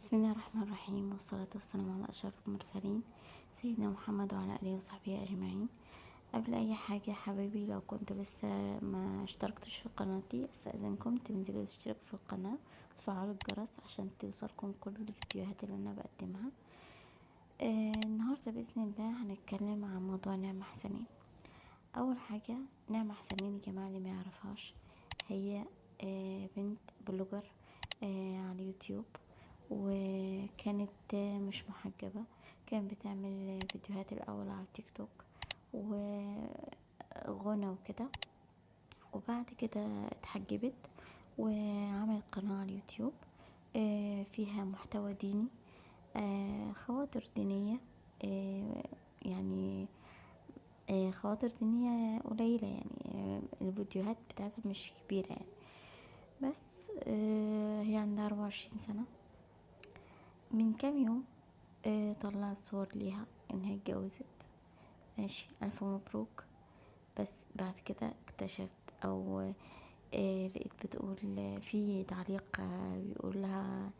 بسم الله الرحمن الرحيم والصلاة والسلام على أشرف المرسلين سيدنا محمد وعلى آله وصحبه أجمعين. قبل أي حاجة حبايبي لو كنتوا لسه ما اشتركتوش في قناتي أستأذنكم تنزلوا تشتركوا في القناة وتفعلوا الجرس عشان توصلكم كل الفيديوهات اللي أنا بقدمها. آه النهاردة بإذن الله هنتكلم عن موضوع نعمة حسنين أول حاجة نعمة حسنين يا جماعة اللي ما يعرفهاش هي آه بنت blogger آه على اليوتيوب. وكانت مش محجبة. كانت بتعمل فيديوهات الأول على التيك توك وغنى وكده. وبعد كده اتحجبت وعملت قناة على اليوتيوب آه، فيها محتوى ديني آه، خواطر دينية آه، يعني خواطر دينية قليلة يعني الفيديوهات بتاعتها مش كبيرة يعني. بس هي عندها أربعة وعشرين سنة. من كام يوم آه طلعت صور ليها انها اتجوزت. ماشي ألف مبروك. بس بعد كده اكتشفت أو آه لقيت بتقول في تعليق آه بيقول لها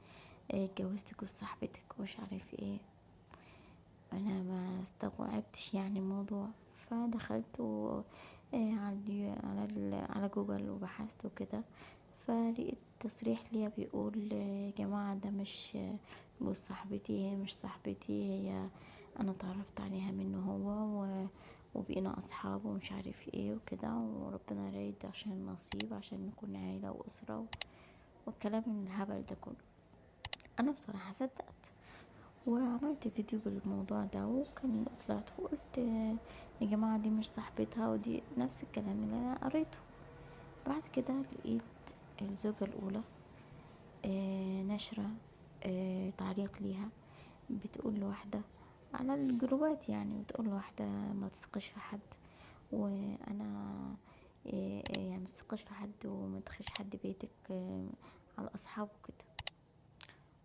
آه، اتجوزت جوز صاحبتك ومش عارف إيه. أنا ما استوعبتش يعني الموضوع. فدخلت و آه، على على على جوجل وبحثت وكده. فلقيت تصريح ليها بيقول يا جماعة ده مش جوز صاحبتي هي مش صاحبتي هي أنا اتعرفت عليها منه هو و... وبقينا أصحاب ومش عارف إيه وكده وربنا يريد عشان النصيب عشان نكون عيلة وأسرة و... والكلام من الهبل ده كله. أنا بصراحة صدقت وعملت فيديو بالموضوع ده وكان طلعت وقلت يا جماعة دي مش صاحبتها ودي نفس الكلام اللي أنا قريته. بعد كده لقيت الزوجة الأولى آه نشرة آه تعليق ليها بتقول لواحدة على الجروبات يعني بتقول لواحدة ما تثقش في حد وأنا آه يعني ما تثقش في حد وما تخش حد بيتك على أصحابه كده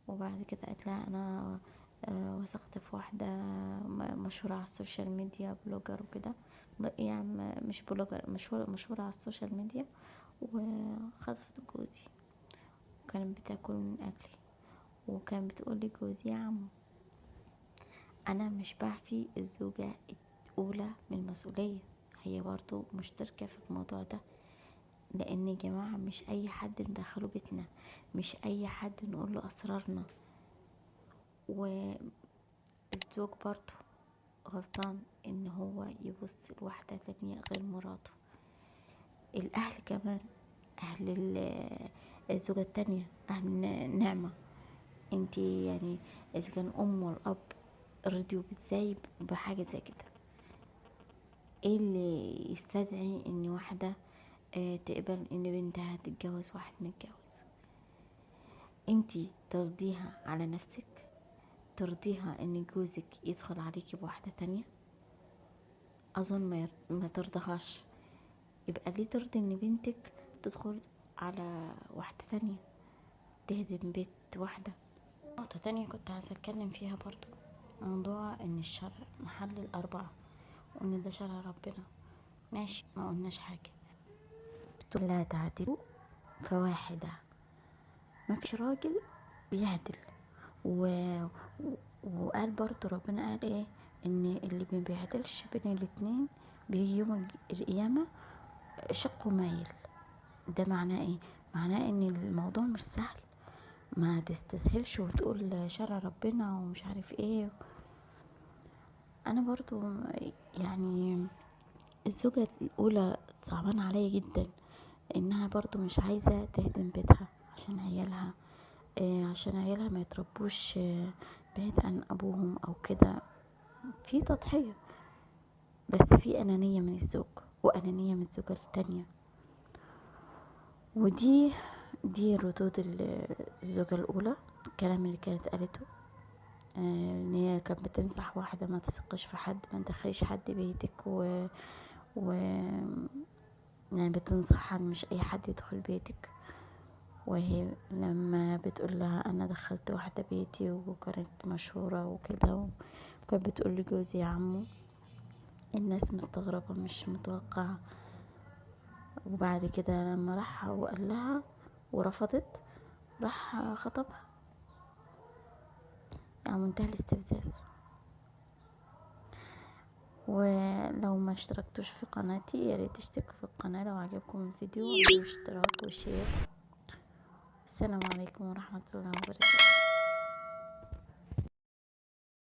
وبعد كده قالت لها آه وثقت في واحدة مشهورة على ال social media blogger وكده يعني مش blogger مشهورة مشهورة على ال social media وخطفت جوزي. وكانت بتاكل من أكلي. وكان بتقولي جوزي يا عمو أنا مش بعفي الزوجة الأولى من المسؤولية. هي برضو مشتركة في الموضوع ده لأن يا جماعة مش أي حد ندخله بيتنا مش أي حد نقول له أسرارنا. والزوج برضو غلطان إن هو يبص لواحدة تانية غير مراته. الأهل كمان أهل الزوجة التانية أهل النعمة انتي يعني إذا كان أم والاب رضيوا إزاي بحاجة زي كده؟ إيه اللي يستدعي إن واحدة آه تقبل إن بنتها تتجوز واحد متجوز؟ انتي ترضيها على نفسك؟ ترضيها إن جوزك يدخل عليكي بواحدة تانية؟ أظن ما, ما ترضهاش. يبقى ليه ترضي إن بنتك تدخل على واحدة تانية تهدم بيت واحدة. نقطة تانية كنت عايزة أتكلم فيها برضو موضوع إن الشرع محل الأربعة وإن ده شرع ربنا. ماشي ما قلناش حاجة. لا تعدلوا فواحدة. ما فيش راجل بيعدل. و... وقال برضو ربنا قال إيه؟ إن اللي ما بيعدلش بين الاتنين بيجي يوم القيامة شقه مايل ده معناه إيه؟ معناه إن الموضوع مش سهل. ما تستسهلش وتقول شرع ربنا ومش عارف إيه. أنا برضو يعني الزوجة الأولى صعبان عليا جدا إنها برضو مش عايزة تهدم بيتها عشان عيالها إيه عشان عيالها ما يتربوش بعيد عن أبوهم أو كده. في تضحية بس في أنانية من الزوج. وأنانية من الزوجة التانية ودي دي ردود الزوجة الأولى الكلام اللي كانت قالته آه، إن هي كانت بتنصح واحدة ما تثقش في حد ما تدخليش حد بيتك و, و... يعني بتنصحها مش أي حد يدخل بيتك. وهي لما بتقول لها أنا دخلت واحدة بيتي وكانت مشهورة وكده وكانت بتقول لجوزي يا عمو الناس مستغربة مش متوقعة. وبعد كده لما راح وقال لها ورفضت راح خطبها. يعني منتهى الاستفزاز. ولو ما اشتركتوش في قناتي يا ريت تشتركوا في القناة لو عجبكم الفيديو اعملوا اشتراك وشير. السلام عليكم ورحمة الله وبركاته.